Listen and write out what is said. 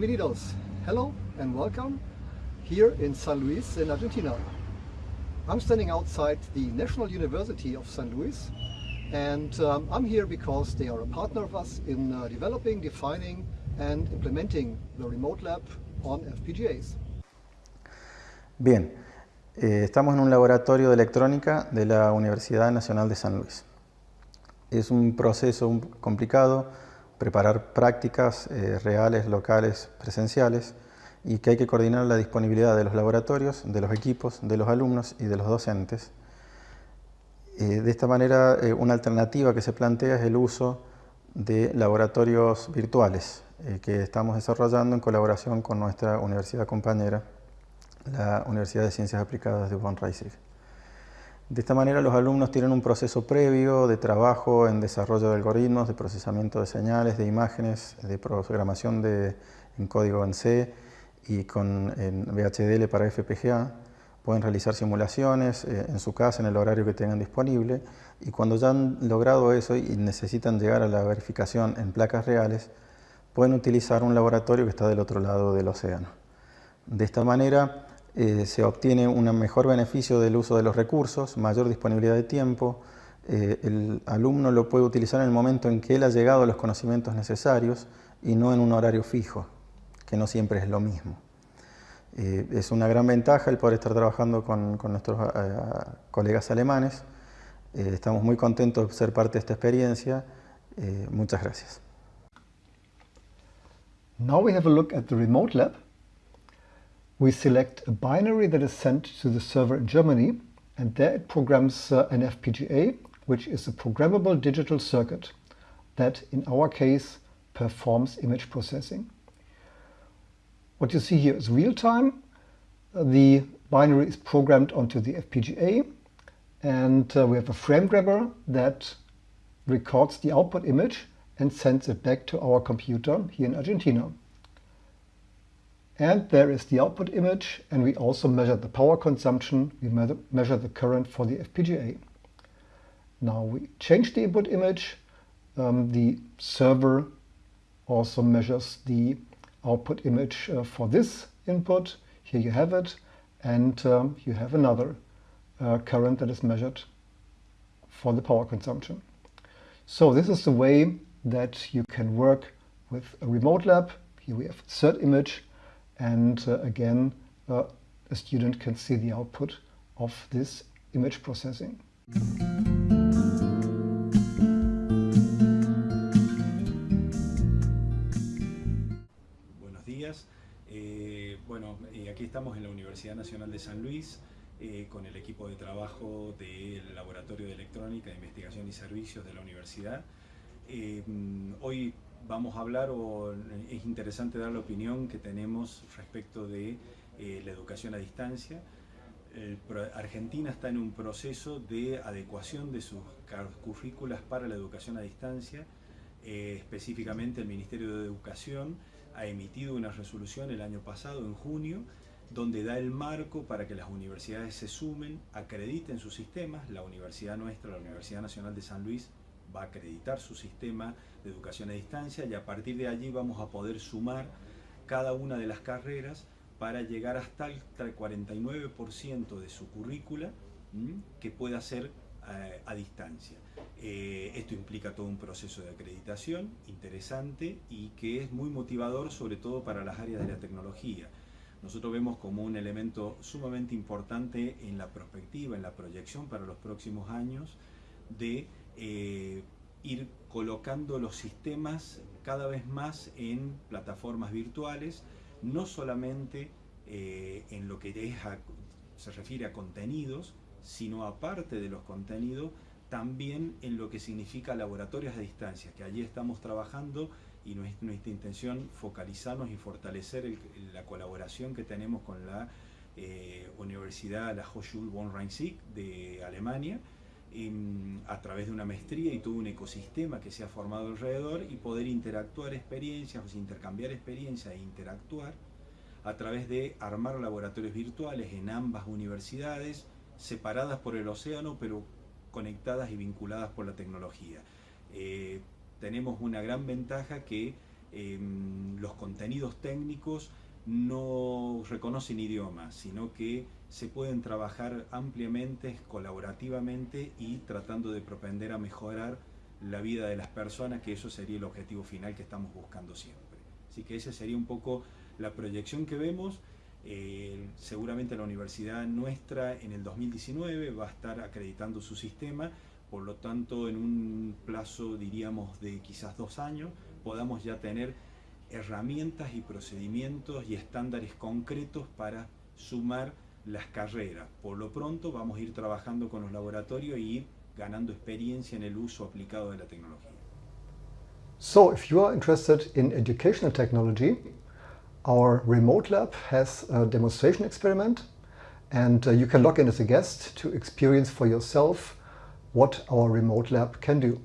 bienvenidos. Hello and welcome here in San Luis in Argentina. I'm standing outside the National University of San Luis and um, I'm here because they are a partner of us in uh, developing, defining and implementing the remote lab on FPGAs. Bien, eh, estamos en un laboratorio de electrónica de la Universidad Nacional de San Luis. Es un proceso complicado preparar prácticas eh, reales, locales, presenciales y que hay que coordinar la disponibilidad de los laboratorios, de los equipos, de los alumnos y de los docentes. Eh, de esta manera, eh, una alternativa que se plantea es el uso de laboratorios virtuales que estamos desarrollando en colaboración con nuestra universidad compañera, la Universidad de Ciencias Aplicadas de Von Reisig. De esta manera los alumnos tienen un proceso previo de trabajo en desarrollo de algoritmos, de procesamiento de señales, de imágenes, de programación de, en código en C y con VHDL para FPGA. Pueden realizar simulaciones eh, en su casa, en el horario que tengan disponible y cuando ya han logrado eso y necesitan llegar a la verificación en placas reales, pueden utilizar un laboratorio que está del otro lado del océano. De esta manera, eh, se obtiene un mejor beneficio del uso de los recursos, mayor disponibilidad de tiempo, eh, el alumno lo puede utilizar en el momento en que él ha llegado a los conocimientos necesarios y no en un horario fijo, que no siempre es lo mismo. Eh, es una gran ventaja el poder estar trabajando con, con nuestros colegas alemanes. estamos muy contentos de ser parte de esta experiencia. muchas gracias. Now we have a look at the remote lab. We select a binary that is sent to the server in Germany and there it programs uh, an FPGA which is a programmable digital circuit that in our case performs image processing. What you see here is real time. Uh, the binary is programmed onto the FPGA and uh, we have a frame grabber that records the output image and sends it back to our computer here in Argentina. And there is the output image, and we also measure the power consumption. We measure the current for the FPGA. Now we change the input image. Um, the server also measures the output image uh, for this input. Here you have it. And um, you have another uh, current that is measured for the power consumption. So this is the way that you can work with a remote lab. Here we have the third image and uh, again uh, a student can see the output of this image processing. Buenos días. Eh, bueno, eh, aquí estamos en la Universidad Nacional de San Luis eh, con el equipo de trabajo del Laboratorio de Electrónica, Investigación y Servicios de la universidad. Eh, hoy vamos a hablar, o es interesante dar la opinión que tenemos respecto de eh, la educación a distancia. Argentina está en un proceso de adecuación de sus currículas para la educación a distancia. Eh, específicamente el Ministerio de Educación ha emitido una resolución el año pasado, en junio, donde da el marco para que las universidades se sumen, acrediten sus sistemas. La universidad nuestra, la Universidad Nacional de San Luis, va a acreditar su sistema de educación a distancia y a partir de allí vamos a poder sumar cada una de las carreras para llegar hasta el 49% de su currícula que pueda ser eh, a distancia. Eh, esto implica todo un proceso de acreditación interesante y que es muy motivador sobre todo para las áreas de la tecnología. Nosotros vemos como un elemento sumamente importante en la perspectiva, en la proyección para los próximos años de eh, ir colocando los sistemas cada vez más en plataformas virtuales, no solamente eh, en lo que se refiere a contenidos, sino aparte de los contenidos, también en lo que significa laboratorios a distancia, que allí estamos trabajando y nuestra, intención focalizarnos y fortalecer la colaboración que tenemos con la eh, Universidad, la Hochschule von Rhein-Sieg de Alemania, a través de una maestría y todo un ecosistema que se ha formado alrededor y poder interactuar experiencias, o intercambiar experiencias e interactuar a través de armar laboratorios virtuales en ambas universidades, separadas por el océano, pero conectadas y vinculadas por la tecnología. Eh, tenemos una gran ventaja que em, los contenidos técnicos no reconocen idiomas, sino que se pueden trabajar ampliamente, colaborativamente y tratando de propender a mejorar la vida de las personas, que eso sería el objetivo final que estamos buscando siempre. Así que esa sería un poco la proyección que vemos. Eh, seguramente la universidad nuestra en el 2019 va a estar acreditando su sistema, por lo tanto en un plazo diríamos de quizás dos años podamos ya tener herramientas y procedimientos y estándares concretos para sumar las carreras. Por lo pronto vamos a ir trabajando con los laboratorios y ganando experiencia en el uso aplicado de la tecnología. So, if you are interested in educational technology, our remote lab has a demonstration experiment and uh, you can log in as a guest to experience for yourself what our remote lab can do.